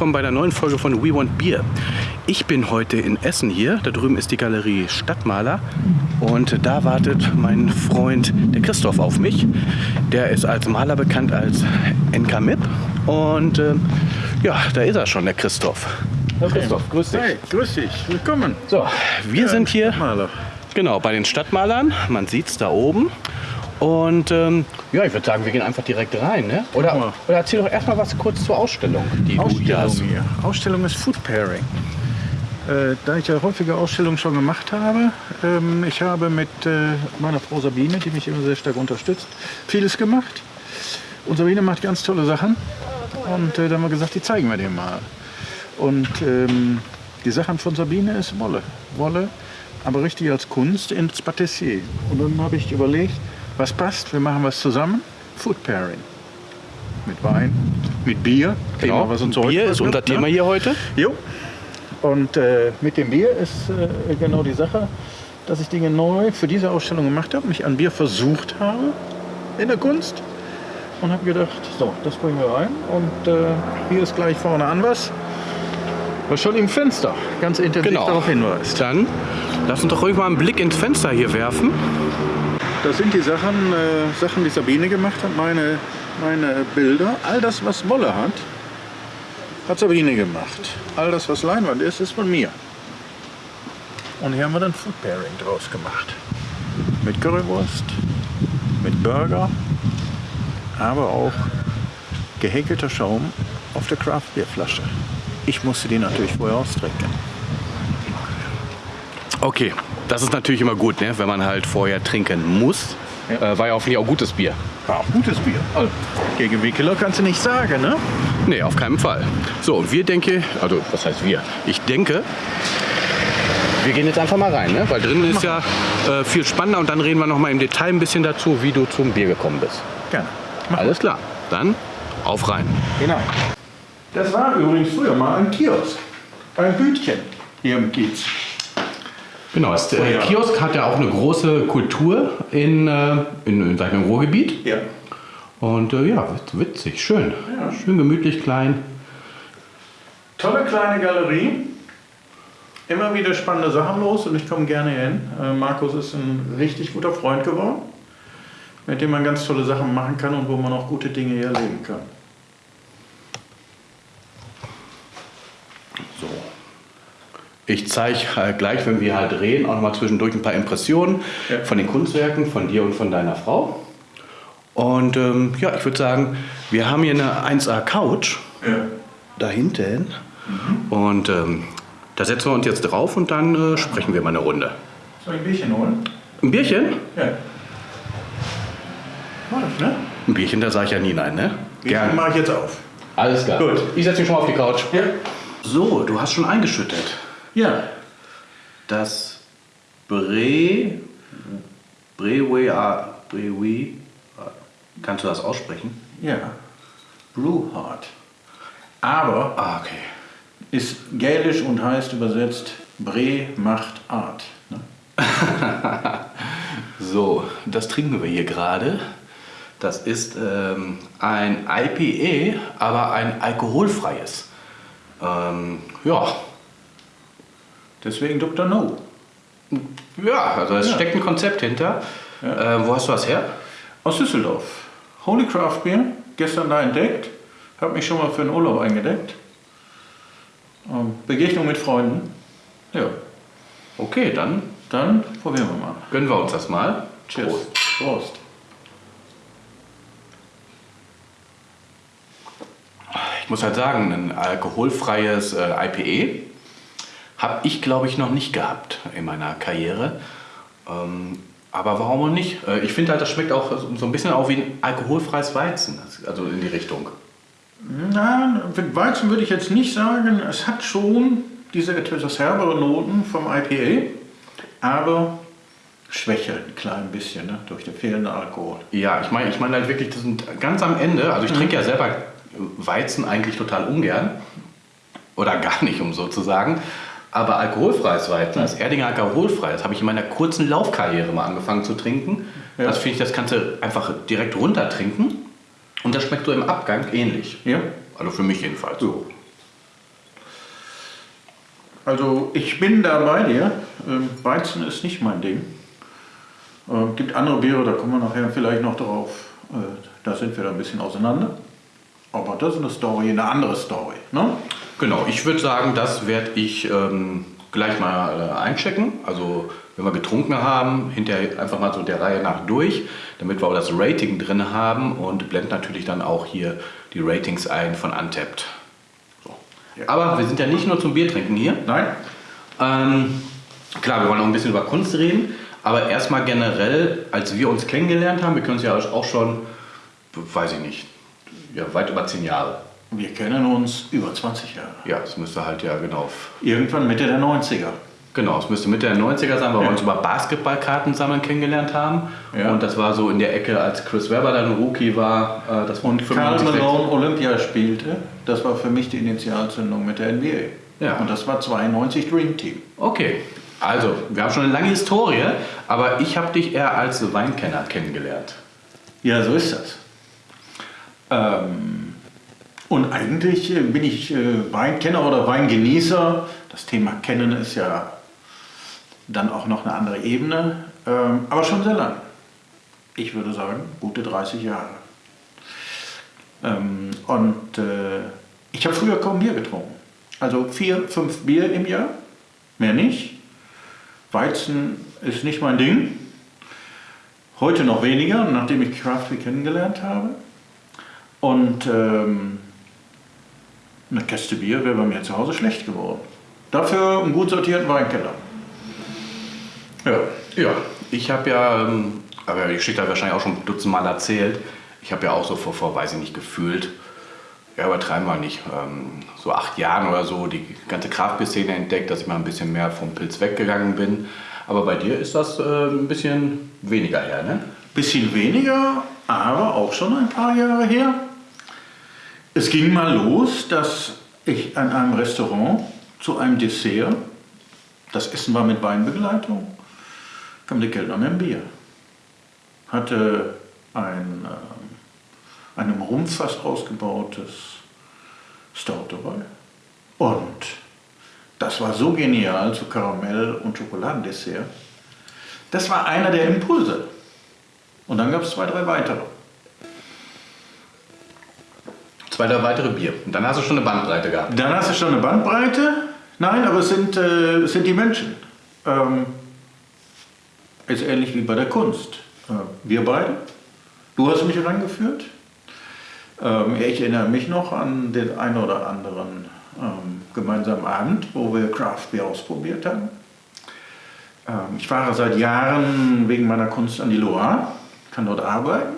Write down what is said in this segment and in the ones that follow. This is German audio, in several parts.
Hallo, willkommen bei der neuen Folge von We Want Beer. Ich bin heute in Essen hier, da drüben ist die Galerie Stadtmaler und da wartet mein Freund der Christoph auf mich. Der ist als Maler bekannt als NK MIP und äh, ja, da ist er schon, der Christoph. Herr Christoph, grüß dich. Hey, grüß dich, willkommen. So, wir sind hier Maler. genau bei den Stadtmalern, man sieht es da oben. Und ähm, ja, ich würde sagen, wir gehen einfach direkt rein. Ne? Oder, oder erzähl doch erstmal was kurz zur Ausstellung, die du hier hast. Ausstellung hier. Ausstellung ist Food Pairing. Äh, da ich ja häufige Ausstellungen schon gemacht habe, ähm, ich habe mit äh, meiner Frau Sabine, die mich immer sehr stark unterstützt, vieles gemacht. Und Sabine macht ganz tolle Sachen. Und äh, da haben wir gesagt, die zeigen wir dir mal. Und ähm, die Sachen von Sabine ist Wolle. Wolle, aber richtig als Kunst ins Patissier. Und dann habe ich überlegt, was passt, wir machen was zusammen. Food Pairing. Mit Wein, mit Bier. Genau, Thema, was uns heute Bier ist was unser ne? Thema hier heute. Jo. Und äh, mit dem Bier ist äh, genau die Sache, dass ich Dinge neu für diese Ausstellung gemacht habe, mich an Bier versucht habe in der Kunst und habe gedacht, so, das bringen wir rein. Und äh, hier ist gleich vorne an was, was schon im Fenster ganz intensiv Genau. darauf hinweist. Dann lass uns doch ruhig mal einen Blick ins Fenster hier werfen. Das sind die Sachen, äh, Sachen, die Sabine gemacht hat, meine, meine Bilder. All das, was Wolle hat, hat Sabine gemacht. All das, was Leinwand ist, ist von mir. Und hier haben wir dann Food Pairing draus gemacht. Mit Currywurst, mit Burger, aber auch gehäkelter Schaum auf der Craft Beer Flasche. Ich musste die natürlich vorher austrinken. Okay, das ist natürlich immer gut, ne? wenn man halt vorher trinken muss. Ja. Äh, war ja hoffentlich auch gutes Bier. Ja, gutes Bier. Also, gegen Wickeler kannst du nicht sagen, ne? Nee, auf keinen Fall. So, und wir denke, also was heißt wir? Ich denke, wir gehen jetzt einfach mal rein, ne? weil drinnen ist ja äh, viel spannender und dann reden wir noch mal im Detail ein bisschen dazu, wie du zum Bier gekommen bist. Gerne. Alles klar, dann auf rein. Hinein. Das war übrigens früher mal ein Kiosk. Ein Bütchen hier im Kiez. Genau, der Oh ja. Kiosk hat ja auch eine große Kultur in, äh, in, in seinem Ruhrgebiet. Ja. Und äh, ja, witz- witzig, schön. Ja. Schön gemütlich, klein. Tolle kleine Galerie. Immer wieder spannende Sachen los und ich komme gerne hin. Äh, Markus ist ein richtig guter Freund geworden, mit dem man ganz tolle Sachen machen kann und wo man auch gute Dinge hier erleben kann. Ich zeige halt gleich, wenn wir halt reden, auch noch mal zwischendurch ein paar Impressionen Ja. von den Kunstwerken, von dir und von deiner Frau. Und ähm, ja, ich würde sagen, wir haben hier eine 1A Couch Ja. da hinten. Und ähm, da setzen wir uns jetzt drauf und dann äh, sprechen wir mal eine Runde. Soll ich ein Bierchen holen? Ein Bierchen? Ja. Mach ich, ne? Ein Bierchen, da sage ich ja nie nein, ne? Bierchen mache ich jetzt auf. Alles klar. Gut. Ich setze mich schon mal auf die Couch. Ja. So, du hast schon eingeschüttet. Ja. Das Bre... Brewe... Brewe... Kannst du das aussprechen? Ja. Brew Hard. Aber Ah, okay. ist gälisch und heißt übersetzt Bre macht Art. Ne? So, das trinken wir hier gerade. Das ist ähm, ein IPA, aber ein alkoholfreies. Ähm, ja, Deswegen Dr. No. ja, also es Ja. steckt ein Konzept hinter. Äh, wo hast du das her? Aus Düsseldorf. Holy Craft Beer. Gestern da entdeckt. Hab mich schon mal für einen Urlaub eingedeckt. Ähm, Begegnung mit Freunden. Ja. Okay, dann Dann probieren wir mal. gönnen wir uns das mal. Cheers. Prost. Prost. Ich muss halt sagen, ein alkoholfreies äh, IPA habe ich, glaube ich, noch nicht gehabt in meiner Karriere. Ähm, aber warum auch nicht? Äh, ich finde halt, das schmeckt auch so ein bisschen auch wie ein alkoholfreies Weizen, also in die Richtung. Na, mit Weizen würde ich jetzt nicht sagen. Es hat schon diese etwas herbere Noten vom IPA, aber schwächer ein klein bisschen ne? durch den fehlenden Alkohol. Ja, ich meine ich meine halt wirklich, das sind ganz am Ende, also ich trinke ja selber Weizen eigentlich total ungern. Oder gar nicht, um so zu sagen. Aber alkoholfreies Weizen, das Erdinger alkoholfrei, das habe ich in meiner kurzen Laufkarriere mal angefangen zu trinken. Ja. Das finde ich, das kannst du einfach direkt runter trinken. Und das schmeckt so im Abgang ähnlich. Ja? Also für mich jedenfalls. So. Also ich bin da bei dir. Ähm, Weizen ist nicht mein Ding. Äh, gibt andere Biere, da kommen wir nachher vielleicht noch drauf. Äh, da sind wir da ein bisschen auseinander. Aber das ist eine Story, eine andere Story. Ne? Genau, ich würde sagen, das werde ich ähm, gleich mal äh, einchecken. Also wenn wir getrunken haben, hinterher einfach mal so der Reihe nach durch, damit wir auch das Rating drin haben und blenden natürlich dann auch hier die Ratings ein von Untapped. So. Ja. Aber wir sind ja nicht nur zum Bier trinken hier. Nein? Ähm, klar, wir wollen auch ein bisschen über Kunst reden, aber erstmal generell, als wir uns kennengelernt haben, wir können uns ja auch schon, weiß ich nicht, ja, weit über zehn Jahre. Wir kennen uns über 20 Jahre. Ja, es müsste halt ja genau. Irgendwann Mitte der 90er. Genau, es müsste Mitte der 90er sein, weil wir Ja. uns über Basketballkarten sammeln kennengelernt haben. Ja. Und das war so in der Ecke, als Chris Webber dann Rookie war. Äh, das Und Karl 95, Malone Olympia spielte. Das war für mich die Initialzündung mit der NBA. Ja. Und das war 92 Dream Team. Okay, also wir haben schon eine lange Historie, aber ich habe dich eher als Weinkenner kennengelernt. Ja, so ist das. Ähm, und eigentlich äh, bin ich äh, Weinkenner oder Weingenießer. Das Thema Kennen ist ja dann auch noch eine andere Ebene, ähm, aber schon sehr lang. Ich würde sagen, gute 30 Jahre. Ähm, und äh, ich habe früher kaum Bier getrunken. Also vier, fünf Bier im Jahr, mehr nicht. Weizen ist nicht mein Ding. Heute noch weniger, nachdem ich Craft Beer kennengelernt habe. Und ähm, eine Käste Bier wäre bei mir zu Hause schlecht geworden. Dafür einen gut sortierten Weinkeller. Ja. Ja, ich habe ja, ähm, aber die Geschichte habe ich wahrscheinlich auch schon dutzendmal erzählt. Ich habe ja auch so vor, vor, weiß ich nicht, gefühlt, ja, übertreiben wir nicht, ähm, so acht Jahren oder so die ganze Kraftbier-Szene entdeckt, dass ich mal ein bisschen mehr vom Pilz weggegangen bin. Aber bei dir ist das äh, ein bisschen weniger her, ne? Bisschen weniger, aber auch schon ein paar Jahre her. Es ging mal los, dass ich an einem Restaurant zu einem Dessert, das Essen war mit Weinbegleitung, kam der Kellner mit einem Bier. Hatte ein, ähm, einem Rumpfass ausgebautes Stout dabei. Und das war so genial zu Karamell- und Schokoladendessert. Das war einer der Impulse. Und dann gab es zwei, drei weitere. Zwei, drei weitere Bier. Und dann hast du schon eine Bandbreite gehabt. Dann hast du schon eine Bandbreite. Nein, aber es sind, äh, sind die Menschen. Ähm, ist ähnlich wie bei der Kunst. Äh, wir beide. Du hast mich rangeführt. Ähm, ich erinnere mich noch an den einen oder anderen ähm, gemeinsamen Abend, wo wir Craft Beer ausprobiert haben. Ähm, ich fahre seit Jahren wegen meiner Kunst an die Loire, kann dort arbeiten.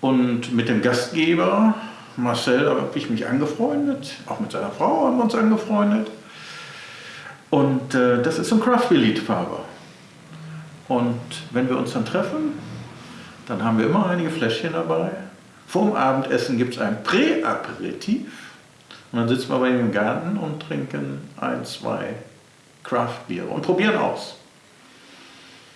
Und mit dem Gastgeber Marcel habe ich mich angefreundet, auch mit seiner Frau haben wir uns angefreundet. Und äh, das ist so ein Craft Beer Liebhaber. Und wenn wir uns dann treffen, dann haben wir immer einige Fläschchen dabei. Vorm Abendessen gibt es ein Prä-Aperitif. Und dann sitzen wir bei ihm im Garten und trinken ein, zwei Craft-Biere und probieren aus.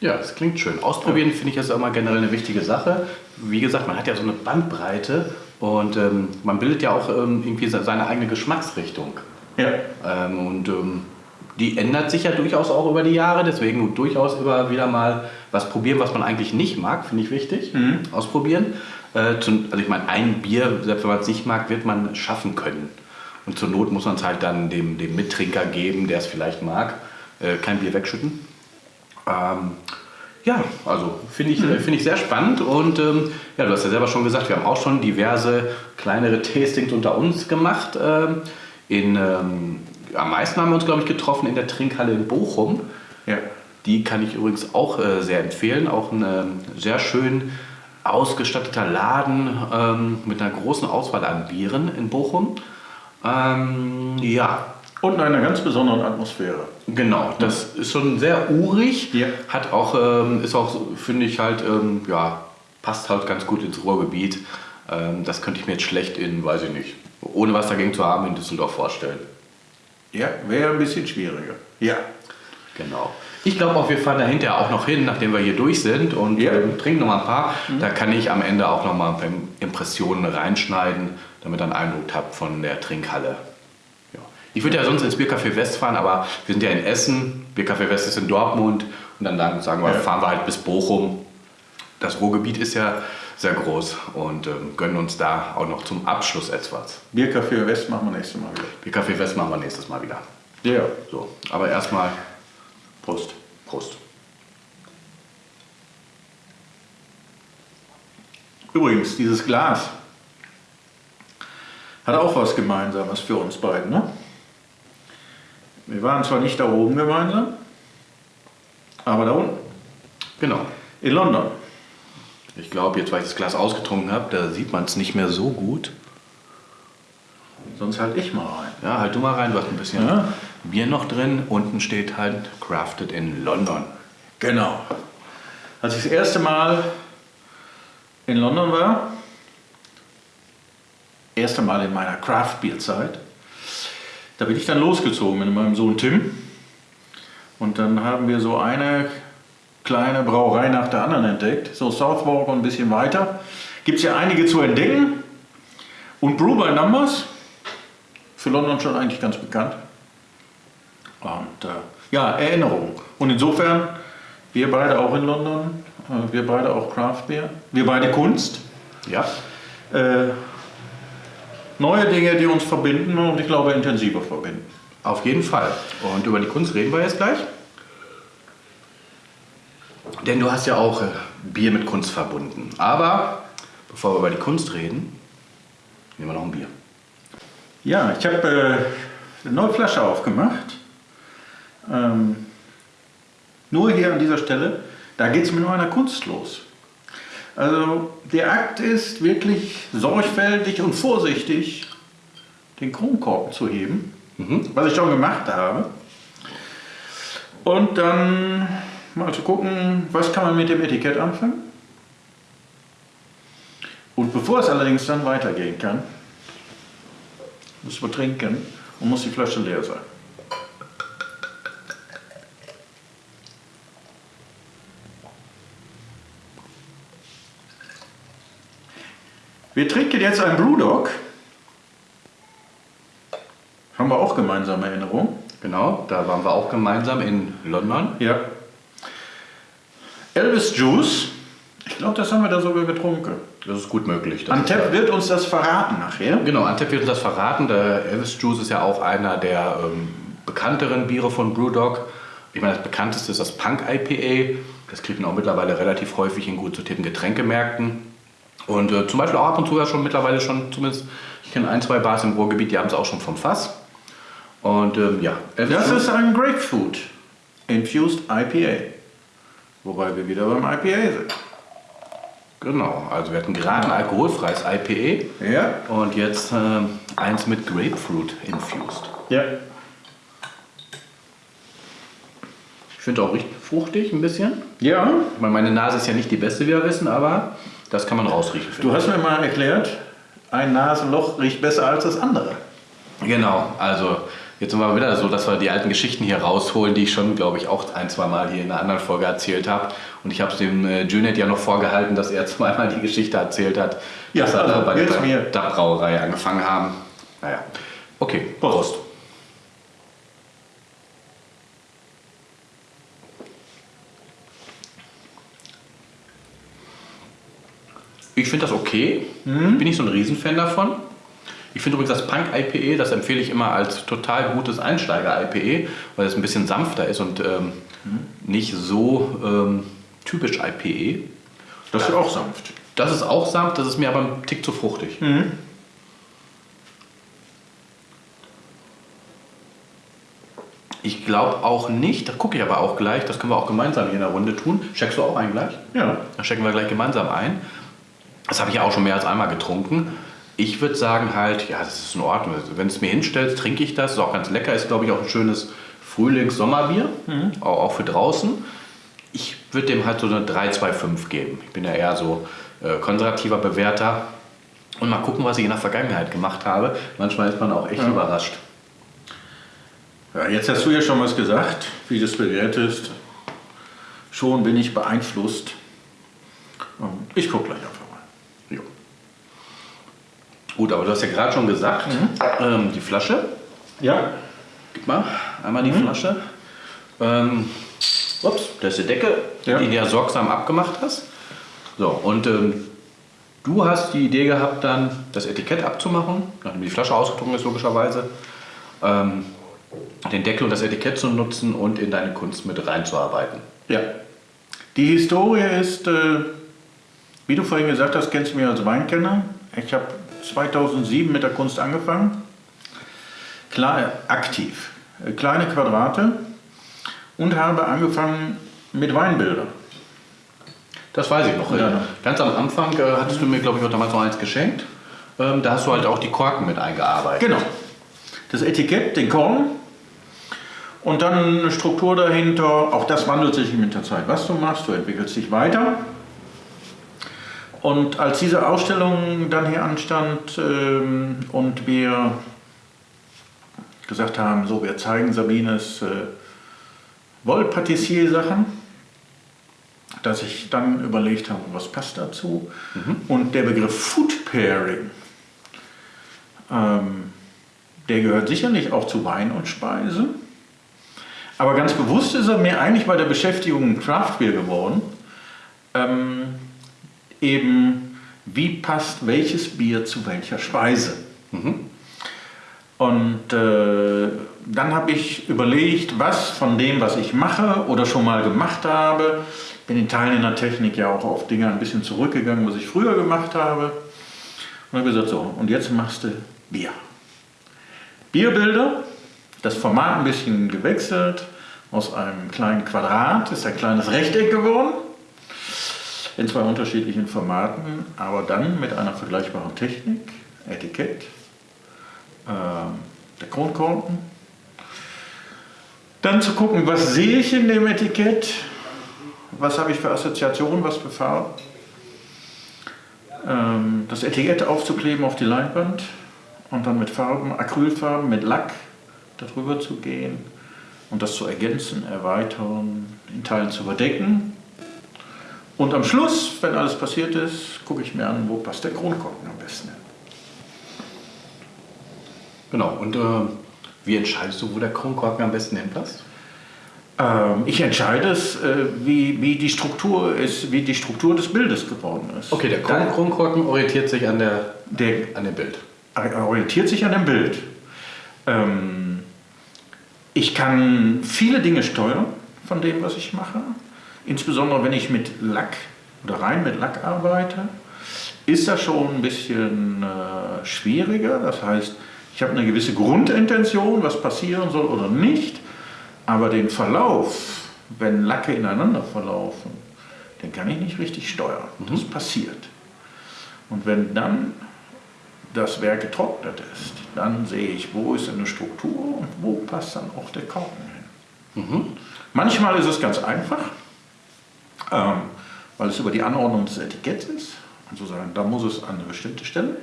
Ja, das klingt schön. Ausprobieren finde ich ist immer generell eine wichtige Sache. Wie gesagt, man hat ja so eine Bandbreite und ähm, man bildet ja auch ähm, irgendwie se- seine eigene Geschmacksrichtung. Ja, Ähm, und ähm, die ändert sich ja durchaus auch über die Jahre, deswegen durchaus immer wieder mal was probieren, was man eigentlich nicht mag, finde ich wichtig. Ausprobieren. Äh, zum, also ich meine, ein Bier, selbst wenn man es nicht mag, wird man schaffen können. Und zur Not muss man es halt dann dem, dem Mittrinker geben, der es vielleicht mag. Äh, kein Bier wegschütten. Ähm, ja, also finde ich, äh, finde ich sehr spannend und ähm, ja, du hast ja selber schon gesagt, wir haben auch schon diverse kleinere Tastings unter uns gemacht. Ähm, in, ähm, am meisten haben wir uns, glaube ich, getroffen in der Trinkhalle in Bochum. ja. Die kann ich übrigens auch äh, sehr empfehlen. Auch ein ähm, sehr schön ausgestatteter Laden ähm, mit einer großen Auswahl an Bieren in Bochum. Ähm, ja, Und in einer ganz besonderen Atmosphäre. Genau, das ist schon sehr urig, Ja. hat auch, ähm, ist auch, finde ich halt, ähm, ja, passt halt ganz gut ins Ruhrgebiet. Ähm, das könnte ich mir jetzt schlecht in, weiß ich nicht, ohne was dagegen zu haben, in Düsseldorf vorstellen. Ja, wäre ein bisschen schwieriger. Ja. Genau. Ich glaube auch, wir fahren da hinterher auch noch hin, nachdem wir hier durch sind und Ja. ähm, trinken noch mal ein paar. Da kann ich am Ende auch noch mal ein paar Impressionen reinschneiden, damit ihr einen Eindruck habt von der Trinkhalle. Ich würde ja sonst ins Biercafé West fahren, aber wir sind ja in Essen, Biercafé West ist in Dortmund und dann sagen wir, fahren wir halt bis Bochum. Das Ruhrgebiet ist ja sehr groß und ähm, gönnen uns da auch noch zum Abschluss etwas. Biercafé West machen wir nächstes Mal wieder. Biercafé West machen wir nächstes Mal wieder. Ja. So, aber erstmal Prost. Prost. Übrigens, dieses Glas hat auch was Gemeinsames für uns beiden. Ne? Wir waren zwar nicht da oben gemeinsam, aber da unten, Genau. in London. Ich glaube, jetzt, weil ich das Glas ausgetrunken habe, da sieht man es nicht mehr so gut. Sonst halt ich mal rein. Ja, halt du mal rein, du hast ein bisschen Ja. Bier noch drin. Unten steht halt Crafted in London. Genau. Als ich das erste Mal in London war, erste Mal in meiner Craft-Bier-Zeit, da bin ich dann losgezogen mit meinem Sohn Tim. Und dann haben wir so eine kleine Brauerei nach der anderen entdeckt. So Southwark und ein bisschen weiter. Gibt es ja einige zu entdecken. Und Brew by Numbers, für London schon eigentlich ganz bekannt. Und äh, ja, Erinnerungen. Und insofern, wir beide auch in London, äh, wir beide auch Craft Beer, wir beide Kunst. Ja, Äh, neue Dinge, die uns verbinden und ich glaube intensiver verbinden. auf jeden Fall. Und über die Kunst reden wir jetzt gleich. Denn du hast ja auch äh, Bier mit Kunst verbunden. Aber bevor wir über die Kunst reden, nehmen wir noch ein Bier. Ja, ich habe äh, eine neue Flasche aufgemacht. Ähm, nur hier an dieser Stelle, da geht es mit einer Kunst los. Also der Akt ist wirklich sorgfältig und vorsichtig, den Kronkorken zu heben, was ich schon gemacht habe. Und dann mal zu gucken, was kann man mit dem Etikett anfangen. Und bevor es allerdings dann weitergehen kann, muss man trinken und muss die Flasche leer sein. Wir trinken jetzt ein Brewdog. Haben wir auch gemeinsame Erinnerungen. Genau, da waren wir auch gemeinsam in London. Ja. Elvis Juice. Ich glaube, das haben wir da sogar getrunken. Das ist gut möglich. Antep wird uns das verraten nachher. Genau, Antep wird uns das verraten. Der Elvis Juice ist ja auch einer der ähm, bekannteren Biere von Brewdog. Ich meine, das bekannteste ist das Punk IPA. Das kriegt man auch mittlerweile relativ häufig in gut sortierten Getränkemärkten. Und äh, zum Beispiel auch ab und zu ja schon mittlerweile schon, zumindest, ich kenne ein, zwei Bars im Ruhrgebiet, die haben es auch schon vom Fass. Und ähm, ja, Das ist ein Grapefruit Infused IPA. Wobei wir wieder beim IPA sind. Genau, also wir hatten gerade ein alkoholfreies IPA Ja. und jetzt ähm, eins mit Grapefruit infused. Ja. Ich finde auch richtig fruchtig ein bisschen. Ja. Meine Nase ist ja nicht die beste, wie wir wissen, aber das kann man rausriechen. Du hast mir mal erklärt, ein Nasenloch riecht besser als das andere. Genau, also jetzt sind wir wieder so, dass wir die alten Geschichten hier rausholen, die ich schon, glaube ich, auch ein, zwei Mal hier in einer anderen Folge erzählt habe. Und ich habe es dem äh, Junet ja noch vorgehalten, dass er zweimal die Geschichte erzählt hat, Ja, dass er also da bei der mir. DAB-Brauerei angefangen haben. Naja, okay, Prost. Ich finde das okay. Bin ich so ein Riesenfan davon. Ich finde übrigens das Punk IPA, das empfehle ich immer als total gutes Einsteiger-IPA, weil es ein bisschen sanfter ist und ähm, nicht so ähm, typisch IPA. Das ist auch sanft. Das ist auch sanft, das ist mir aber ein Tick zu fruchtig. Ich glaube auch nicht, das gucke ich aber auch gleich, das können wir auch gemeinsam hier in der Runde tun. Checkst du auch ein gleich? Ja. Dann checken wir gleich gemeinsam ein. Das habe ich ja auch schon mehr als einmal getrunken. Ich würde sagen halt, ja, das ist in Ordnung. Also, Wenn es mir hinstellt, trinke ich das. Ist auch ganz lecker. Ist, glaube ich, auch ein schönes Frühlings-Sommerbier. Auch, auch für draußen. Ich würde dem halt so eine 3,25 geben. Ich bin ja eher so äh, konservativer Bewerter. Und mal gucken, was ich in der Vergangenheit gemacht habe. Manchmal ist man auch echt überrascht. Ja, jetzt hast du ja schon was gesagt, wie du es bewertest. Schon bin ich beeinflusst. Ähm, Ich gucke gleich. Jo. Gut, aber du hast ja gerade schon gesagt, ähm, die Flasche. Ja. Gib mal einmal die Flasche. Ähm, ups, das ist die Decke, Ja. die du ja sorgsam abgemacht hast. So, und ähm, du hast die Idee gehabt, dann das Etikett abzumachen, nachdem die Flasche ausgetrunken ist, logischerweise. Ähm, den Deckel und das Etikett zu nutzen und in deine Kunst mit reinzuarbeiten. Ja. Die Historie ist, äh, wie du vorhin gesagt hast, kennst du mich als Weinkenner. Ich habe 2007 mit der Kunst angefangen. Klar, aktiv. Äh, Kleine Quadrate und habe angefangen mit Weinbildern. Das weiß ich noch. Ja. Ganz am Anfang äh, hattest du mir, glaube ich, auch damals noch eins geschenkt. Ähm, da hast du halt auch die Korken mit eingearbeitet. Genau. Das Etikett, den Korn und dann eine Struktur dahinter. Auch das wandelt sich mit der Zeit. Was du machst, du entwickelst dich weiter. Und als diese Ausstellung dann hier anstand ähm, und wir gesagt haben, so wir zeigen Sabines äh, Wollpatissier-Sachen, dass ich dann überlegt habe, was passt dazu. Und der Begriff Food Pairing, ähm, der gehört sicherlich auch zu Wein und Speise. Aber ganz bewusst ist er mir eigentlich bei der Beschäftigung mit Craft Beer geworden. Ähm, eben, wie passt welches Bier zu welcher Speise. Und äh, dann habe ich überlegt, was von dem, was ich mache oder schon mal gemacht habe, bin in Teilen in der Technik ja auch auf Dinge ein bisschen zurückgegangen, was ich früher gemacht habe. Und habe gesagt, so, und jetzt machst du Bier. Bierbilder, das Format ein bisschen gewechselt, aus einem kleinen Quadrat ist ein kleines Rechteck geworden, in zwei unterschiedlichen Formaten, aber dann mit einer vergleichbaren Technik, Etikett, ähm, der Kronkorken. Dann zu gucken, was sehe ich in dem Etikett, was habe ich für Assoziationen, was für Farben. Ähm, das Etikett aufzukleben auf die Leinwand und dann mit Farben, Acrylfarben, mit Lack darüber zu gehen und das zu ergänzen, erweitern, in Teilen zu überdecken. Und am Schluss, wenn alles passiert ist, gucke ich mir an, wo passt der Kronkorken am besten hin. Genau. Und äh, wie entscheidest du, wo der Kronkorken am besten hinpasst? Ähm, ich entscheide es, äh, wie, wie, die Struktur ist, wie die Struktur des Bildes geworden ist. Okay, der Kron Kronkorken orientiert sich an, der, Der an dem Bild. orientiert sich an dem Bild. Ähm, ich kann viele Dinge steuern von dem, was ich mache. Insbesondere wenn ich mit Lack oder rein mit Lack arbeite, ist das schon ein bisschen äh, schwieriger. Das heißt, ich habe eine gewisse Grundintention, was passieren soll oder nicht. Aber den Verlauf, wenn Lacke ineinander verlaufen, den kann ich nicht richtig steuern. Das passiert. Und wenn dann das Werk getrocknet ist, dann sehe ich, wo ist eine Struktur und wo passt dann auch der Korken hin. Manchmal ist es ganz einfach, ähm, weil es über die Anordnung des Etiketts ist. Und zu sagen, da muss es an eine bestimmte Stelle.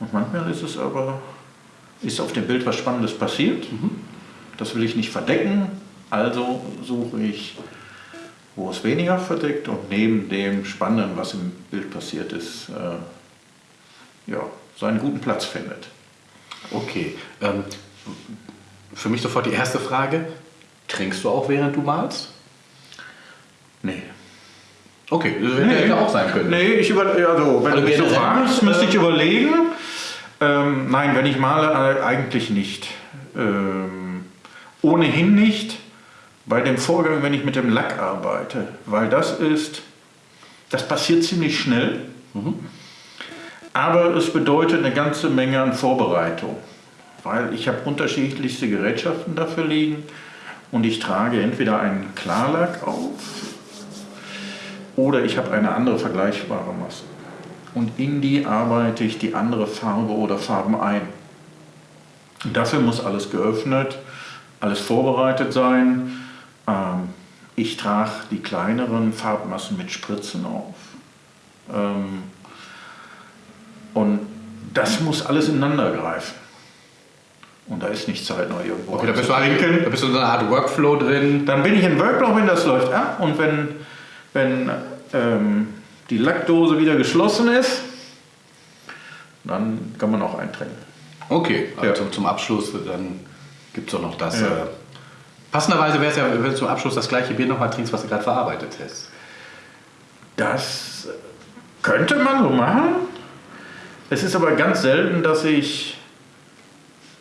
Und manchmal ist es aber, ist auf dem Bild was Spannendes passiert. Das will ich nicht verdecken, also suche ich, wo es weniger verdeckt und neben dem Spannenden, was im Bild passiert ist, äh, ja, seinen guten Platz findet. Okay. Ähm, für mich sofort die erste Frage. Trinkst du auch, während du malst? Nee. Okay, das hätte ja auch sein können. Nee, ich über, also, wenn Also du mich so fragst, müsste ich äh, überlegen. Ähm, nein, wenn ich male, äh, eigentlich nicht. Ähm, ohnehin nicht bei dem Vorgang, wenn ich mit dem Lack arbeite, weil das ist, das passiert ziemlich schnell, aber es bedeutet eine ganze Menge an Vorbereitung, weil ich habe unterschiedlichste Gerätschaften dafür liegen und ich trage entweder einen Klarlack auf oder ich habe eine andere vergleichbare Masse. Und in die arbeite ich die andere Farbe oder Farben ein. Und dafür muss alles geöffnet, alles vorbereitet sein. Ähm, ich trage die kleineren Farbmassen mit Spritzen auf. Ähm, und das muss alles ineinander greifen. Und da ist nicht Zeit, noch irgendwo Okay, da bist, du da bist du in so einer Art Workflow drin. Dann bin ich in Workflow, wenn das läuft ab und wenn, wenn ähm, die Lackdose wieder geschlossen ist, Dann kann man auch eintrinken. Okay, also Ja. zum Abschluss, dann gibt es auch noch das. Ja. Äh, passenderweise wäre es ja, wenn du zum Abschluss das gleiche Bier nochmal trinkst, was du gerade verarbeitet hast. Das könnte man so machen. Es ist aber ganz selten, dass ich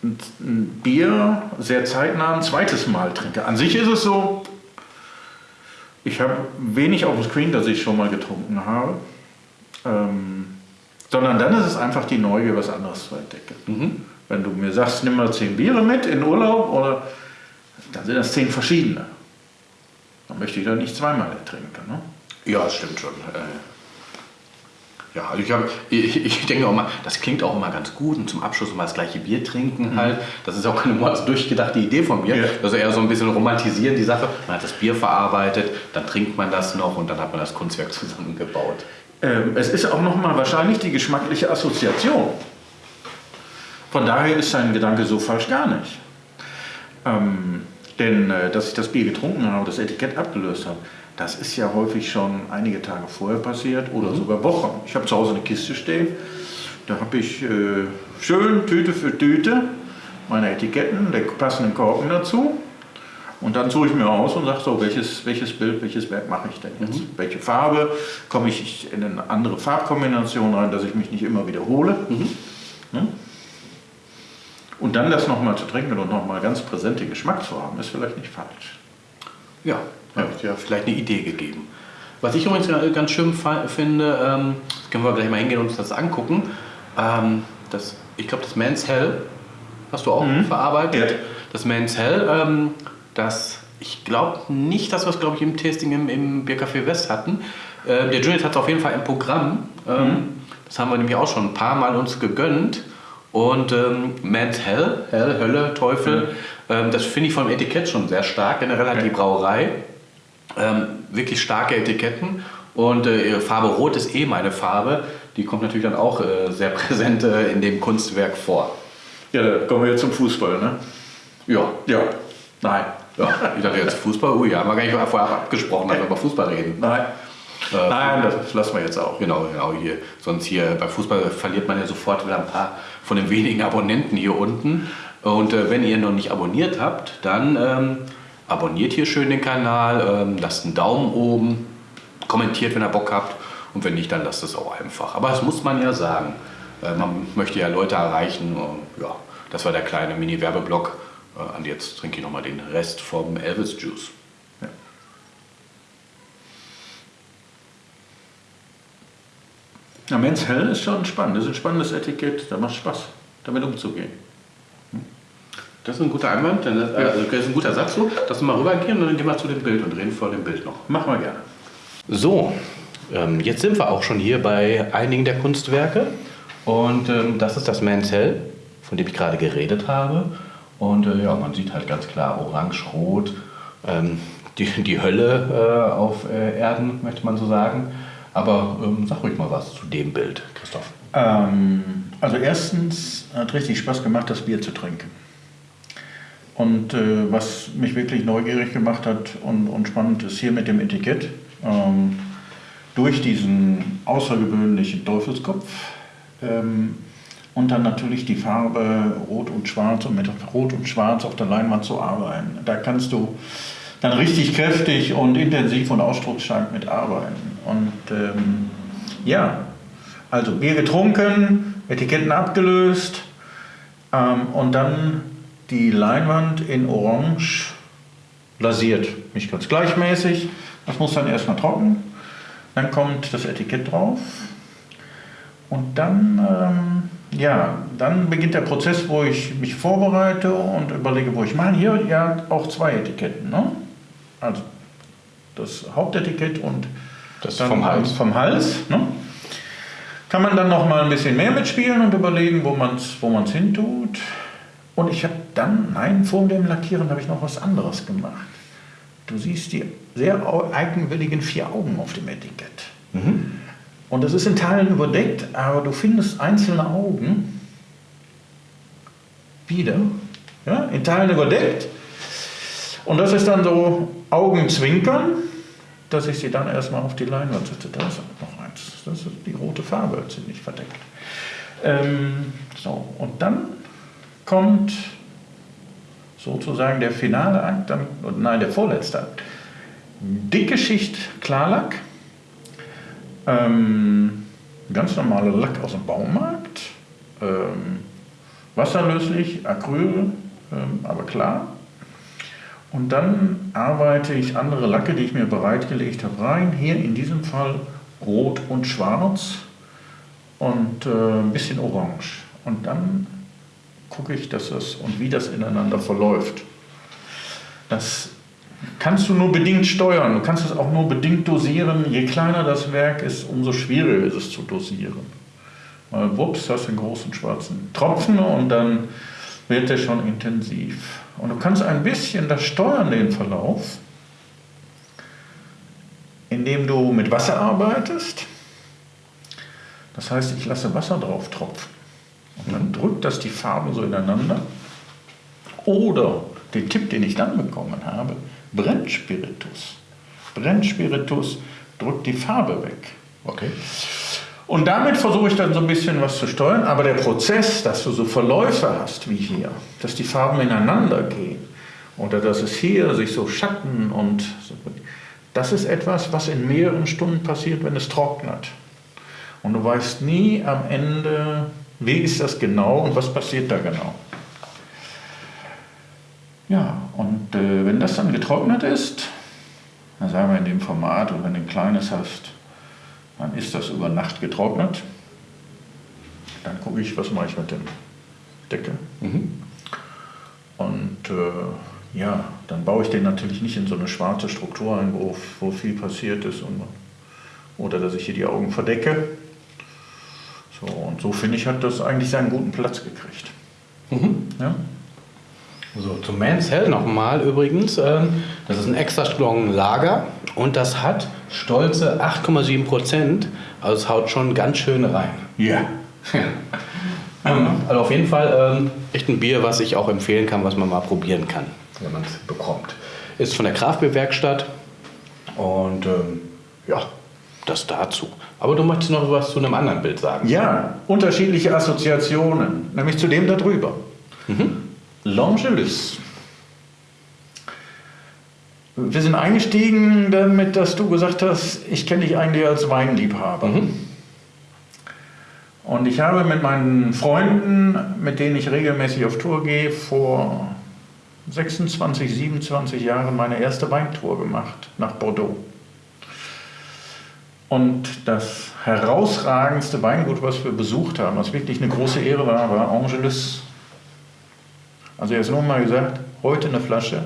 ein ein Bier sehr zeitnah ein zweites Mal trinke. An sich ist es so, ich habe wenig auf dem Screen, das ich schon mal getrunken habe. Ähm, sondern dann ist es einfach die Neugier, was anderes zu entdecken. Wenn du mir sagst, nimm mal zehn Biere mit in Urlaub, oder, dann sind das zehn verschiedene. Dann möchte ich da nicht zweimal trinken. Ne? Ja, das stimmt schon. Äh, Ja, also ich, hab, ich, ich denke auch mal, das klingt auch immer ganz gut und zum Abschluss mal das gleiche Bier trinken halt. Das ist auch keine mords durchgedachte Idee von mir. Ja. Also eher so ein bisschen romantisieren die Sache. Man hat das Bier verarbeitet, dann trinkt man das noch und dann hat man das Kunstwerk zusammengebaut. Ähm, es ist auch nochmal wahrscheinlich die geschmackliche Assoziation. Von daher ist sein Gedanke so falsch gar nicht. Ähm, denn äh, dass ich das Bier getrunken habe, das Etikett abgelöst habe, das ist ja häufig schon einige Tage vorher passiert oder sogar Wochen. Ich habe zu Hause eine Kiste stehen, da habe ich äh, schön Tüte für Tüte meine Etiketten, der passenden Korken dazu. Und dann suche ich mir aus und sage so, welches, welches Bild, welches Werk mache ich denn jetzt? Welche Farbe? Komme ich in eine andere Farbkombination rein, dass ich mich nicht immer wiederhole? Ne? Und dann das nochmal zu trinken und nochmal ganz präsente Geschmack zu haben, ist vielleicht nicht falsch. Ja, habe ich dir vielleicht eine Idee gegeben. Was ich übrigens ga- ganz schön finde, ähm, das können wir gleich mal hingehen und uns das angucken. Ähm, das, ich glaube, das Man's Hell hast du auch verarbeitet. Ja. Das Man's Hell, ähm, das, ich glaube nicht, dass wir es, glaube ich, im Tasting im, im Biercafé West hatten. Ähm, der Juliet hat es auf jeden Fall im Programm. Ähm, Das haben wir nämlich auch schon ein paar Mal uns gegönnt. Und ähm, Man's Hell, Hell, Hölle, Teufel, ähm, das finde ich vom Etikett schon sehr stark. Generell hat die Brauerei ähm, wirklich starke Etiketten. Und äh, ihre Farbe Rot ist eh meine Farbe. Die kommt natürlich dann auch äh, sehr präsent äh, in dem Kunstwerk vor. Ja, da kommen wir jetzt zum Fußball, ne? Ja, Ja. Nein. ja. ich dachte jetzt Fußball. Ui, haben wir gar nicht vorher abgesprochen, dass wir über Fußball reden. Nein. Äh, Nein, das lassen wir jetzt auch. Genau, genau hier. Sonst hier bei Fußball verliert man ja sofort wieder ein paar von den wenigen Abonnenten hier unten. Und äh, wenn ihr noch nicht abonniert habt, dann ähm, abonniert hier schön den Kanal, ähm, lasst einen Daumen oben, kommentiert, wenn ihr Bock habt. Und wenn nicht, dann lasst es auch einfach. Aber das muss man ja sagen. Äh, man möchte ja Leute erreichen. Ja, das war der kleine Mini-Werbeblock. Äh, und jetzt trinke ich nochmal den Rest vom Elvis Juice. Ja, Men's Hell ist schon spannend. Das ist ein spannendes Etikett. Da macht Spaß, damit umzugehen. Das ist ein guter Einwand, denn das, äh, also das ist ein guter Satz so, dass wir mal rübergehen und dann gehen wir zu dem Bild und reden vor dem Bild noch. Machen wir gerne. So, ähm, jetzt sind wir auch schon hier bei einigen der Kunstwerke und ähm, das ist das Man's Hell, von dem ich gerade geredet habe. Und äh, ja, man sieht halt ganz klar orange-rot, ähm, die, die Hölle äh, auf äh, Erden, möchte man so sagen. Aber ähm, sag ruhig mal was zu dem Bild, Christoph. Ähm, also erstens hat richtig Spaß gemacht, das Bier zu trinken. Und äh, was mich wirklich neugierig gemacht hat und, und spannend ist hier mit dem Etikett, ähm, durch diesen außergewöhnlichen Teufelskopf ähm, und dann natürlich die Farbe Rot und Schwarz und mit Rot und Schwarz auf der Leinwand zu arbeiten. Da kannst du dann richtig kräftig und intensiv und ausdrucksstark mit arbeiten. Und ähm, ja, also Bier getrunken, Etiketten abgelöst ähm, und dann die Leinwand in Orange lasiert. Nicht ganz gleichmäßig. Das muss dann erstmal trocken. Dann kommt das Etikett drauf. Und dann, ähm, ja, dann beginnt der Prozess, wo ich mich vorbereite und überlege, wo ich mache. Hier ja auch zwei Etiketten. Ne? Also das Hauptetikett und Das dann vom Hals. Vom Hals ne? Kann man dann noch mal ein bisschen mehr mitspielen und überlegen, wo man es wo man's hintut. Und ich habe dann, nein, vor dem Lackieren habe ich noch was anderes gemacht. Du siehst die sehr eigenwilligen vier Augen auf dem Etikett. Und das ist in Teilen überdeckt, aber du findest einzelne Augen wieder, ja, in Teilen überdeckt. Und das ist dann so Augenzwinkern, dass ich sie dann erstmal auf die Leinwand setze. Da ist noch eins. Das ist die rote Farbe, ziemlich verdeckt. Ähm, so, und dann kommt sozusagen der finale Akt, dann, nein, der vorletzte Akt. Dicke Schicht Klarlack, ähm, ganz normale Lack aus dem Baumarkt, ähm, wasserlöslich, Acryl, ähm, aber klar. Und dann arbeite ich andere Lacke, die ich mir bereitgelegt habe, rein. Hier in diesem Fall rot und schwarz und äh, ein bisschen orange. Und dann gucke ich, dass das und wie das ineinander verläuft. Das kannst du nur bedingt steuern. Du kannst es auch nur bedingt dosieren. Je kleiner das Werk ist, umso schwieriger ist es zu dosieren. Weil wups, hast du einen großen schwarzen Tropfen und dann wird der schon intensiv. Und du kannst ein bisschen das steuern, den Verlauf, indem du mit Wasser arbeitest. Das heißt, ich lasse Wasser drauf tropfen. Und dann drückt das die Farben so ineinander. Oder den Tipp, den ich dann bekommen habe, Brennspiritus. Brennspiritus drückt die Farbe weg. Okay. Und damit versuche ich dann so ein bisschen was zu steuern, aber der Prozess, dass du so Verläufe hast wie hier, dass die Farben ineinander gehen oder dass es hier sich so Schatten und so, das ist etwas, was in mehreren Stunden passiert, wenn es trocknet. Und du weißt nie am Ende, wie ist das genau und was passiert da genau. Ja, und äh, wenn das dann getrocknet ist, dann sagen wir in dem Format, und wenn du ein kleines hast, dann ist das über Nacht getrocknet. Dann gucke ich, was mache ich mit dem Deckel. Mhm. Und äh, ja, dann baue ich den natürlich nicht in so eine schwarze Struktur ein, wo, wo viel passiert ist. Und, oder dass ich hier die Augen verdecke. So, und so finde ich, hat das eigentlich seinen guten Platz gekriegt. Mhm. Ja? So, zum Man's Hell nochmal übrigens. Ähm, das ist ein extra strong Lager und das hat stolze 8,7 Prozent. Also es haut schon ganz schön rein. Ja. ähm, also auf jeden Fall ähm, echt ein Bier, was ich auch empfehlen kann, was man mal probieren kann, wenn man es bekommt. Ist von der Kraftbeerwerkstatt und ähm, ja, das dazu. Aber du möchtest noch was zu einem anderen Bild sagen. Ja, unterschiedliche Assoziationen, nämlich zu dem da drüber. Mhm. L'Angelus. Wir sind eingestiegen damit, dass du gesagt hast, ich kenne dich eigentlich als Weinliebhaber. Mhm. Und ich habe mit meinen Freunden, mit denen ich regelmäßig auf Tour gehe, vor 26, 27 Jahren meine erste Weintour gemacht nach Bordeaux. Und das herausragendste Weingut, was wir besucht haben, was wirklich eine große Ehre war, war Angelus also jetzt nur mal gesagt, heute eine Flasche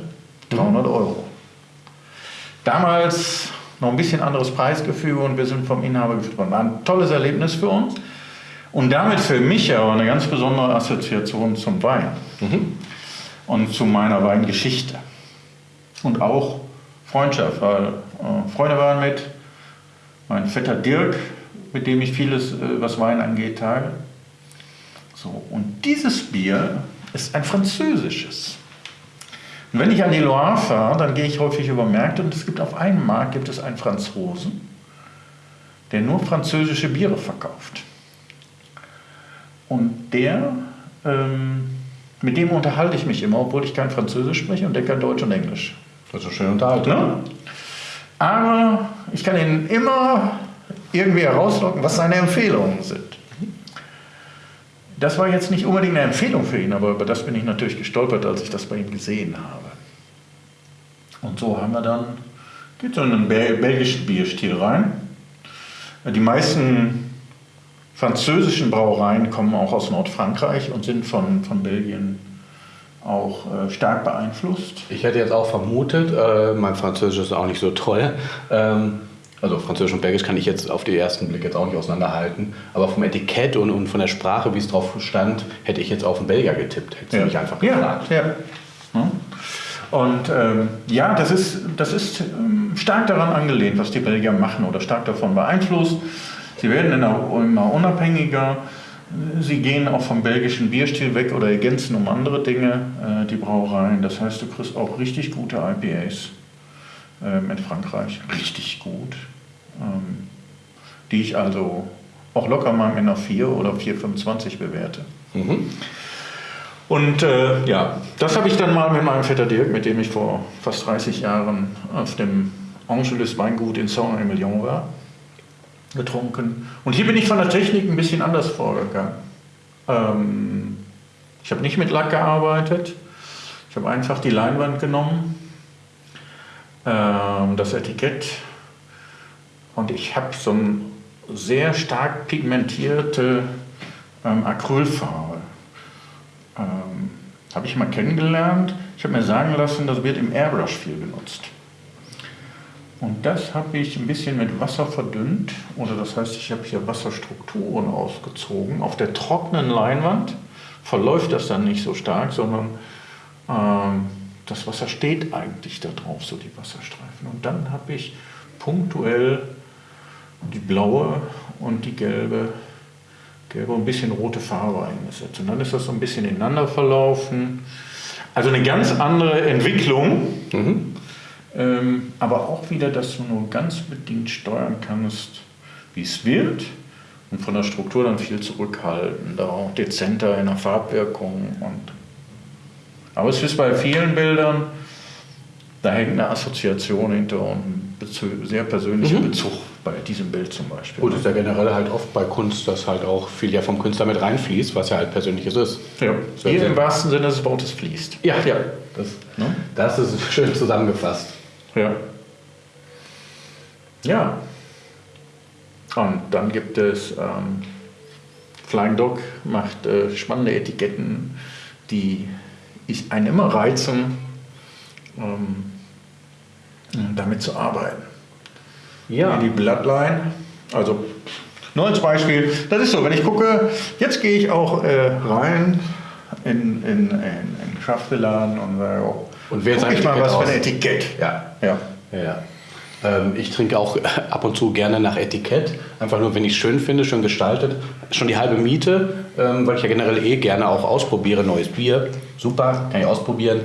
300 Euro. Damals noch ein bisschen anderes Preisgefühl und wir sind vom Inhaber geführt worden. War ein tolles Erlebnis für uns und damit für mich aber eine ganz besondere Assoziation zum Wein mhm. und zu meiner Weingeschichte. Und auch Freundschaft, weil äh, Freunde waren mit, mein Vetter Dirk, mit dem ich vieles, äh, was Wein angeht, teile. So, und dieses Bier ist ein französisches. Und wenn ich an die Loire fahre, dann gehe ich häufig über Märkte und es gibt auf einem Markt gibt es einen Franzosen, der nur französische Biere verkauft. Und der, ähm, mit dem unterhalte ich mich immer, obwohl ich kein Französisch spreche und der kann Deutsch und Englisch. Das ist schön unterhalten. Ne? Aber ich kann ihn immer irgendwie herauslocken, was seine Empfehlungen sind. Das war jetzt nicht unbedingt eine Empfehlung für ihn, aber über das bin ich natürlich gestolpert, als ich das bei ihm gesehen habe. Und so haben wir dann, geht so in einen belgischen Bierstil rein. Die meisten französischen Brauereien kommen auch aus Nordfrankreich und sind von, von Belgien auch äh, stark beeinflusst. Ich hätte jetzt auch vermutet, äh, mein Französisch ist auch nicht so toll, ähm, also Französisch und Belgisch kann ich jetzt auf den ersten Blick jetzt auch nicht auseinanderhalten. Aber vom Etikett und, und von der Sprache, wie es drauf stand, hätte ich jetzt auf den Belgier getippt. Hätte ja. mich einfach gefragt. Ja, ja. Und ähm, ja, das ist, das ist ähm, stark daran angelehnt, was die Belgier machen oder stark davon beeinflusst. Sie werden immer unabhängiger. Sie gehen auch vom belgischen Bierstil weg oder ergänzen um andere Dinge äh, die Brauereien. Das heißt, du kriegst auch richtig gute IPAs ähm, in Frankreich richtig gut, ähm, die ich also auch locker mal mit einer 4 oder 4,25 bewerte. Mhm. Und äh, ja, das habe ich dann mal mit meinem Vetter Dirk, mit dem ich vor fast 30 Jahren auf dem Angelus Weingut in Saint-Emilion war, getrunken. Und hier bin ich von der Technik ein bisschen anders vorgegangen. Ähm, ich habe nicht mit Lack gearbeitet. Ich habe einfach die Leinwand genommen, ähm, das Etikett und ich habe so eine sehr stark pigmentierte ähm, Acrylfarbe. Ähm, habe ich mal kennengelernt. Ich habe mir sagen lassen, das wird im Airbrush viel benutzt. Und das habe ich ein bisschen mit Wasser verdünnt, oder das heißt, ich habe hier Wasserstrukturen ausgezogen. Auf der trockenen Leinwand verläuft das dann nicht so stark, sondern ähm, das Wasser steht eigentlich da drauf, so die Wasserstreifen. Und dann habe ich punktuell die blaue und die gelbe, gelbe und ein bisschen rote Farbe eingesetzt. Und dann ist das so ein bisschen ineinander verlaufen. Also eine ganz andere Entwicklung. Mhm. Ähm, aber auch wieder, dass du nur ganz bedingt steuern kannst, wie es wird. Und von der Struktur dann viel zurückhaltender, auch dezenter in der Farbwirkung. Und aber es ist bei vielen Bildern, da hängt eine Assoziation hinter und ein sehr persönlicher mhm. Bezug bei diesem Bild zum Beispiel. Gut, ist ja generell halt oft bei Kunst, dass halt auch viel ja vom Künstler mit reinfließt, was ja halt Persönliches ist. Ja, hier im wahrsten Sinne des Wortes fließt. Ja, ja. Das, ne? das ist schön zusammengefasst. Ja. Ja. Und dann gibt es ähm, Flying Dog macht äh, spannende Etiketten, die ich einen immer reizen, ähm, damit zu arbeiten. Ja. Die Bloodline, also nur als Beispiel, das ist so, wenn ich gucke, jetzt gehe ich auch äh, rein in, in, in, in Schafbeladen und sage, oh, und wer guck ich mal was aus? für ein Etikett. Ja. Ja. ja. Ähm, ich trinke auch ab und zu gerne nach Etikett. Einfach nur, wenn ich es schön finde, schön gestaltet. Schon die halbe Miete, ähm, weil ich ja generell eh gerne auch ausprobiere. Neues Bier, super, kann ich ausprobieren.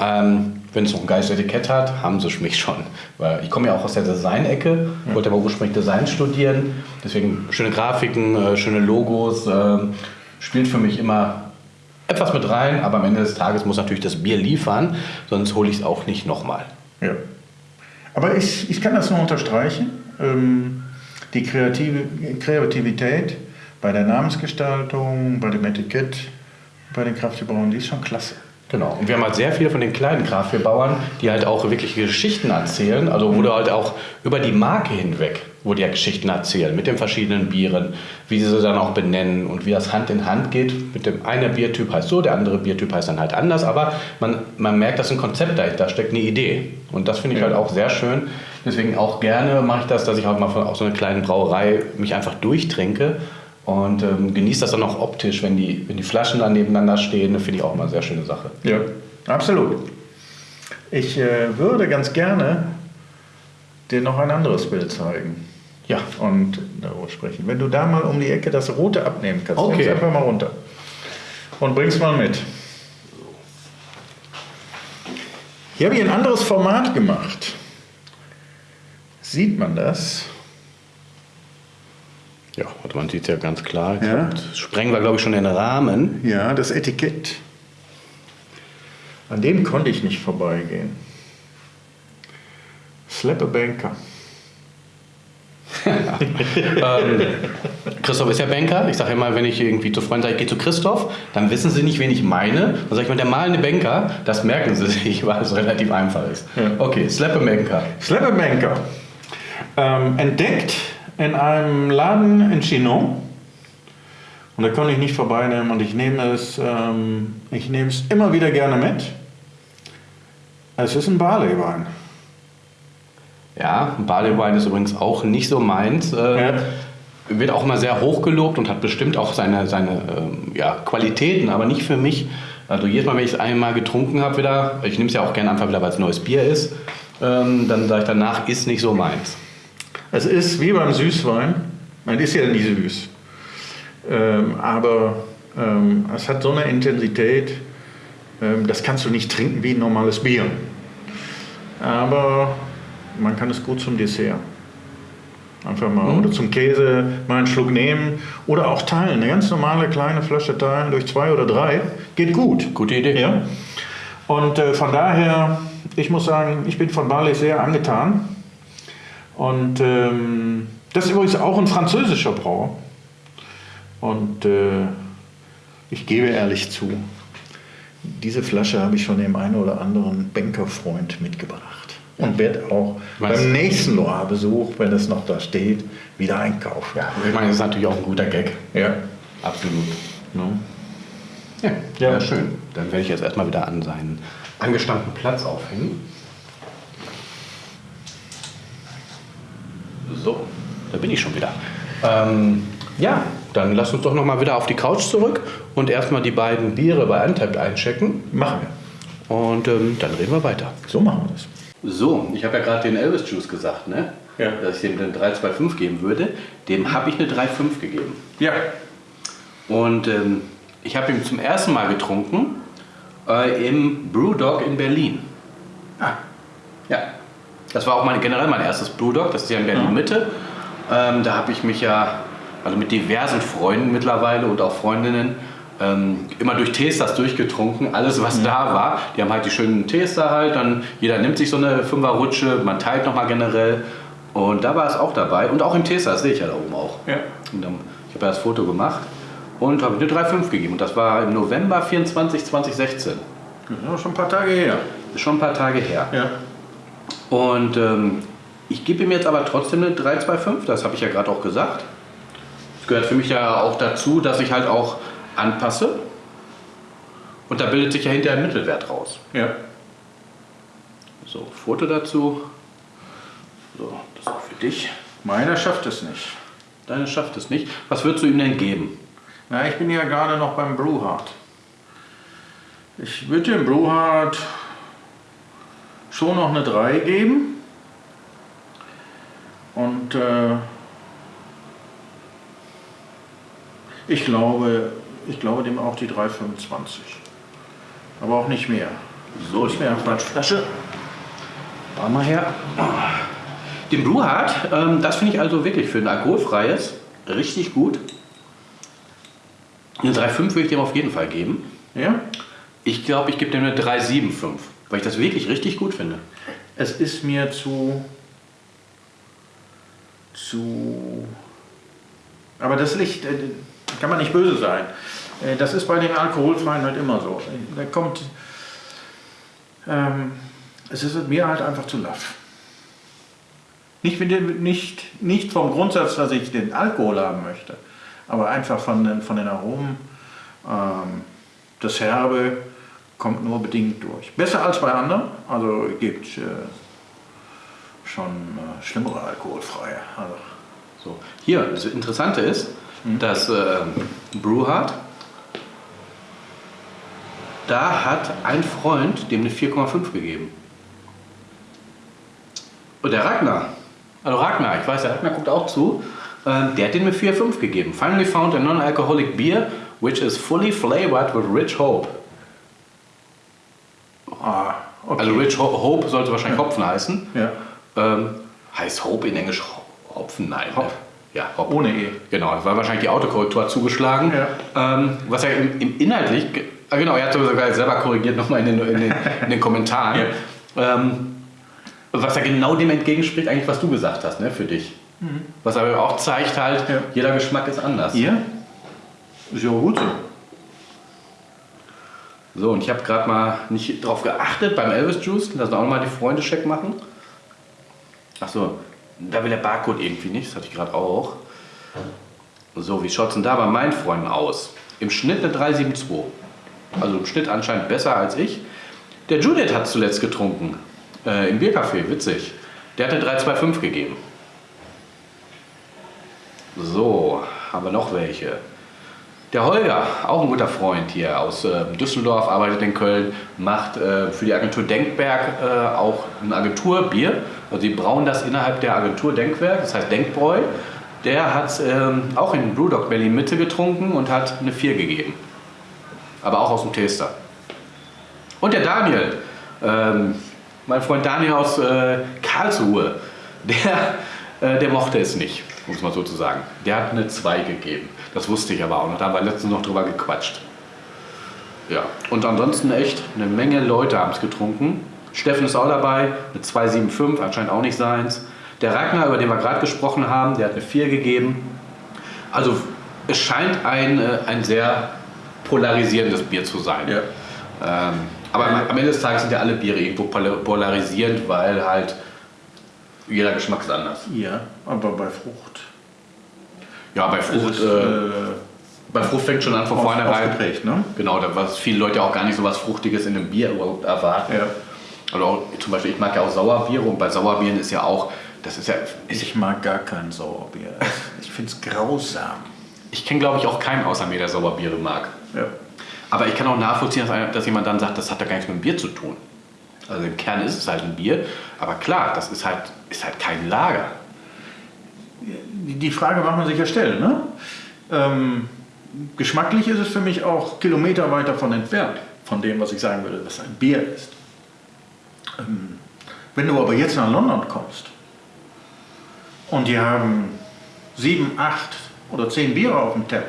Ähm, wenn es noch ein geiles Etikett hat, haben sie mich schon. Weil ich komme ja auch aus der Design-Ecke, wollte aber ursprünglich Design studieren. Deswegen schöne Grafiken, äh, schöne Logos, äh, spielt für mich immer etwas mit rein. Aber am Ende des Tages muss natürlich das Bier liefern, sonst hole ich es auch nicht nochmal. Ja. Aber ich, ich kann das nur unterstreichen. Ähm, die Kreative, Kreativität bei der Namensgestaltung, bei dem Etikett, bei den Kraftbauern, die ist schon klasse. Genau. Und wir haben halt sehr viele von den kleinen Kraftbauern, die halt auch wirklich Geschichten erzählen. Also wo du halt auch über die Marke hinweg, wo die ja Geschichten erzählen, mit den verschiedenen Bieren, wie sie sie dann auch benennen und wie das Hand in Hand geht. Mit dem einen Biertyp heißt so, der andere Biertyp heißt dann halt anders. Aber man, man merkt, dass ein Konzept dahinter steckt, eine Idee. Und das finde ich ja. halt auch sehr schön. Deswegen auch gerne mache ich das, dass ich auch mal von auch so einer kleinen Brauerei mich einfach durchtrinke und ähm, genießt das dann auch optisch, wenn die, wenn die Flaschen dann nebeneinander stehen. Finde ich auch immer eine sehr schöne Sache. Ja, absolut. Ich äh, würde ganz gerne dir noch ein anderes Bild zeigen. Ja. Und darüber sprechen. Wenn du da mal um die Ecke das Rote abnehmen kannst, okay. einfach mal runter. Und bringst mal mit. Hier habe ich ein anderes Format gemacht. Sieht man das? Ja, und man sieht es ja ganz klar. Ja. sprengen wir, glaube ich, schon den Rahmen. Ja, das Etikett. An dem konnte ich nicht vorbeigehen. Slap a Banker. ähm, Christoph ist ja Banker. Ich sage immer, wenn ich irgendwie zu Freunden sage, ich gehe zu Christoph, dann wissen sie nicht, wen ich meine. Dann sage ich mal, der malende Banker, das merken sie sich, weil es relativ einfach ist. Ja. Okay, Slap a Banker. Slap a Banker. Ähm, entdeckt in einem Laden in Chinon. Und da konnte ich nicht vorbeinehmen und ich nehme es, ähm, ich nehme es immer wieder gerne mit. Es ist ein Barleywein. Ja, Barleywein ist übrigens auch nicht so meins. Äh, ja. Wird auch immer sehr hoch gelobt und hat bestimmt auch seine, seine äh, ja, Qualitäten, aber nicht für mich. Also jedes Mal, wenn ich es einmal getrunken habe wieder, ich nehme es ja auch gerne einfach wieder, weil es neues Bier ist, ähm, dann sage ich danach, ist nicht so meins. Es ist wie beim Süßwein, man ist ja nie süß, ähm, aber ähm, es hat so eine Intensität, ähm, das kannst du nicht trinken wie ein normales Bier. Aber man kann es gut zum Dessert. Einfach mal, oder zum Käse mal einen Schluck nehmen oder auch teilen. Eine ganz normale kleine Flasche teilen durch zwei oder drei geht gut. Gute Idee. Ja. Und äh, von daher, ich muss sagen, ich bin von Barley sehr angetan. Und ähm, das ist übrigens auch ein französischer Brauer. Und äh, ich gebe ehrlich zu, diese Flasche habe ich schon dem einen oder anderen Bankerfreund mitgebracht. Und werde auch Was? beim nächsten Loire-Besuch, wenn es noch da steht, wieder einkaufen. Ja, ich meine, das ist natürlich auch ein guter Gag. Ja. Absolut. Ne? Ja, Ja. ja. schön. Dann werde ich jetzt erstmal wieder an seinen angestammten Platz aufhängen. So, da bin ich schon wieder. Ähm, ja, dann lass uns doch noch mal wieder auf die Couch zurück und erstmal die beiden Biere bei Untapped einchecken. Machen wir. Und ähm, dann reden wir weiter. So machen wir das. So, ich habe ja gerade den Elvis Juice gesagt, ne? Ja. dass ich dem eine 325 geben würde. Dem habe ich eine 3,5 gegeben. Ja. Und ähm, ich habe ihn zum ersten Mal getrunken äh, im Brewdog in Berlin. Ah, Ja. Das war auch mein, generell mein erstes Brewdog, das ist ja in Berlin Mitte. Ähm, da habe ich mich ja also mit diversen Freunden mittlerweile und auch Freundinnen ähm, immer durch Tasters durchgetrunken, alles was da war. Die haben halt die schönen Taster halt, dann jeder nimmt sich so eine Fünferrutsche, man teilt nochmal generell. Und da war es auch dabei und auch im Taster, das sehe ich ja da oben auch. Ja. Und dann, ich habe ja das Foto gemacht und habe eine 3,5 gegeben. Und das war im November 24, 2016. das ist schon ein paar Tage her. Ist schon ein paar Tage her. Ja. Und ähm, ich gebe ihm jetzt aber trotzdem eine 325, das habe ich ja gerade auch gesagt. Es gehört für mich ja auch dazu, dass ich halt auch anpasse. Und da bildet sich ja hinterher ein Mittelwert raus. Ja. So, Foto dazu. So, das ist auch für dich. Meiner schafft es nicht. Deine schafft es nicht. Was würdest du ihm denn geben? Na, ich bin ja gerade noch beim Brewhard. Ich würde dem Brewhard schon noch eine 3 geben. Und äh, ich glaube, ich glaube dem auch die 3,25. Aber auch nicht mehr. So, Ist mir eine Flasche. War mal her. Den Brewhard, ähm, das finde ich also wirklich für ein alkoholfreies richtig gut. Eine 3,5 würde ich dem auf jeden Fall geben. Ja? Ich glaube, ich gebe dem eine 3,75, weil ich das wirklich richtig gut finde. Es ist mir zu. zu. Aber das Licht, äh, kann man nicht böse sein. Äh, Das ist bei den Alkoholfreien halt immer so. Da kommt. Ähm, es ist mir halt einfach zu laff. Nicht, nicht, nicht vom Grundsatz, dass ich den Alkohol haben möchte, aber einfach von den, von den Aromen. Ähm, das Herbe kommt nur bedingt durch. Besser als bei anderen, also gibt äh, schon äh, schlimmere alkoholfreie. Also, So. Hier, das Interessante ist, dass ähm, Brewhard, da hat ein Freund dem eine 4,5 gegeben. Und der Ragnar, also Ragnar, ich weiß, der Ragnar guckt auch zu, ähm, der hat dem eine 4,5 gegeben. Finally found a non-alcoholic beer which is fully flavored with rich hope. Ah, okay. Also Rich Ho Hope sollte wahrscheinlich Hopfen heißen. ja. Ähm, heißt Hope in Englisch Ho- Hopfen? Nein. Hop. Ja, Hop. Ohne E. Genau, weil wahrscheinlich die Autokorrektur hat zugeschlagen. Ähm, was er im, im inhaltlich, ah, genau, er hat sogar selber korrigiert nochmal in den, in den, in den Kommentaren. Ähm, was er genau dem entgegenspricht, eigentlich was du gesagt hast, ne, für dich. Was aber auch zeigt halt, Ja. jeder Geschmack ist anders. Ihr? Ist ja auch gut so. So, und ich habe gerade mal nicht drauf geachtet beim Elvis Juice. Lass uns auch mal die Freunde check machen. Achso, da will der Barcode irgendwie nicht. Das hatte ich gerade auch. So, wie schaut es denn da bei meinen Freunden aus? Im Schnitt eine 372. Also im Schnitt anscheinend besser als ich. Der Judith hat zuletzt getrunken. Äh, Im Biercafé, witzig. Der hat eine 325 gegeben. So, haben wir noch welche. Der Holger, auch ein guter Freund hier aus äh, Düsseldorf, arbeitet in Köln, macht äh, für die Agentur Denkberg äh, auch ein Agenturbier. Also die brauen das innerhalb der Agentur Denkwerk, das heißt Denkbräu. Der hat ähm, auch in Brewdog Berlin Mitte getrunken und hat eine 4 gegeben. Aber auch aus dem Taster. Und der Daniel, ähm, mein Freund Daniel aus äh, Karlsruhe, der Äh, der mochte es nicht, muss man so zu sagen. Der hat eine 2 gegeben. Das wusste ich aber auch noch. Da haben wir letztens noch drüber gequatscht. Ja, und ansonsten echt eine Menge Leute haben es getrunken. Steffen ist auch dabei, eine 275, anscheinend auch nicht seins. Der Ragnar, über den wir gerade gesprochen haben, der hat eine 4 gegeben. Also es scheint ein, äh, ein sehr polarisierendes Bier zu sein. Ja. Ähm, aber am, Ende des Tages sind ja alle Biere irgendwo pol- polarisierend, weil halt jeder Geschmack ist anders. Ja, aber bei Frucht. Ja, bei Frucht, ist es, äh, bei Frucht fängt schon an von auf- vornherein. aufgeprägt, ne? Genau, da was viele Leute auch gar nicht so was Fruchtiges in einem Bier überhaupt erwarten. Ja. Also auch, zum Beispiel, ich mag ja auch Sauerbiere und bei Sauerbieren ist ja auch, das ist ja, ist, Ich mag gar kein Sauerbier. Ich finde es grausam. ich kenne glaube ich auch keinen außer mir, der Sauerbiere mag. Ja. Aber ich kann auch nachvollziehen, dass, dass jemand dann sagt, das hat ja gar nichts mit dem Bier zu tun. Also im Kern ist es halt ein Bier, aber klar, das ist halt, ist halt kein Lager. Die Frage mag man sich ja stellen. Ne? Ähm, geschmacklich ist es für mich auch Kilometer weit davon entfernt, von dem, was ich sagen würde, was ein Bier ist. Ähm, wenn du aber jetzt nach London kommst und die haben sieben, acht oder zehn Biere auf dem Tab,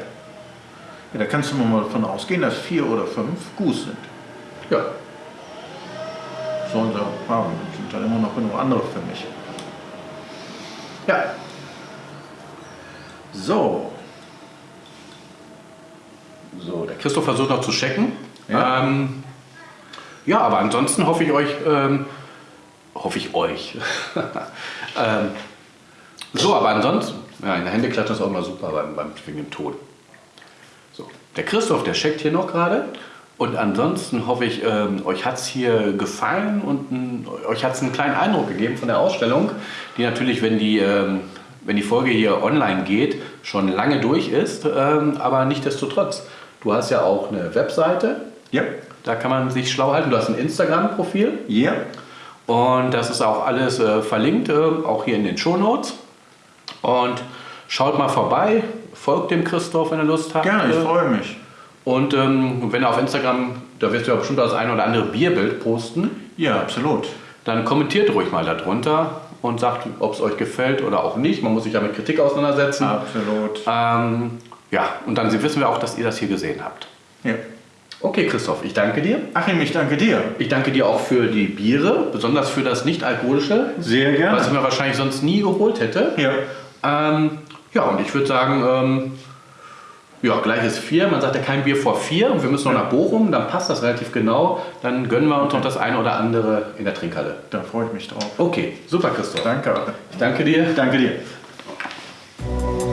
ja, da kannst du mal davon ausgehen, dass vier oder fünf Goose sind. Ja. Sollen sie haben. Sind dann immer noch genug andere für mich. Ja. So, So, der Christoph versucht noch zu checken. Ja. Ähm, ja, aber ansonsten hoffe ich euch, ähm, hoffe ich euch. ähm, so, aber ansonsten, ja, in der Hände klatschen ist auch immer super beim, beim, wegen dem Ton. So, der Christoph, der checkt hier noch gerade. Und ansonsten hoffe ich, ähm, euch hat es hier gefallen und euch hat es einen kleinen Eindruck gegeben von der Ausstellung, die natürlich, wenn die, ähm, wenn die Folge hier online geht, schon lange durch ist. Ähm, aber nichtsdestotrotz, du hast ja auch eine Webseite, ja, da kann man sich schlau halten. Du hast ein Instagram-Profil ja, und das ist auch alles äh, verlinkt, auch hier in den Shownotes. Und schaut mal vorbei, folgt dem Christoph, wenn ihr Lust habt. gerne, ich Äh, freue mich. Und ähm, wenn er auf Instagram, da wirst du ja bestimmt das ein oder andere Bierbild posten, Ja, absolut. dann kommentiert ruhig mal darunter und sagt, ob es euch gefällt oder auch nicht. Man muss sich ja mit Kritik auseinandersetzen. Absolut. Ähm, ja, und dann wissen wir auch, dass ihr das hier gesehen habt. Ja. Okay, Christoph, ich danke dir. Achim, ich danke dir. Ich danke dir auch für die Biere, besonders für das nicht-alkoholische, Sehr was ich gerne. mir wahrscheinlich sonst nie geholt hätte. Ja, Ähm, ja, und ich würde sagen, ähm, ja, gleich ist vier. Man sagt ja kein Bier vor vier und wir müssen noch nach Bochum, dann passt das relativ genau. Dann gönnen wir uns noch das eine oder andere in der Trinkhalle. Da freue ich mich drauf. Okay, super, Christoph. Danke. Ich danke dir. Danke dir.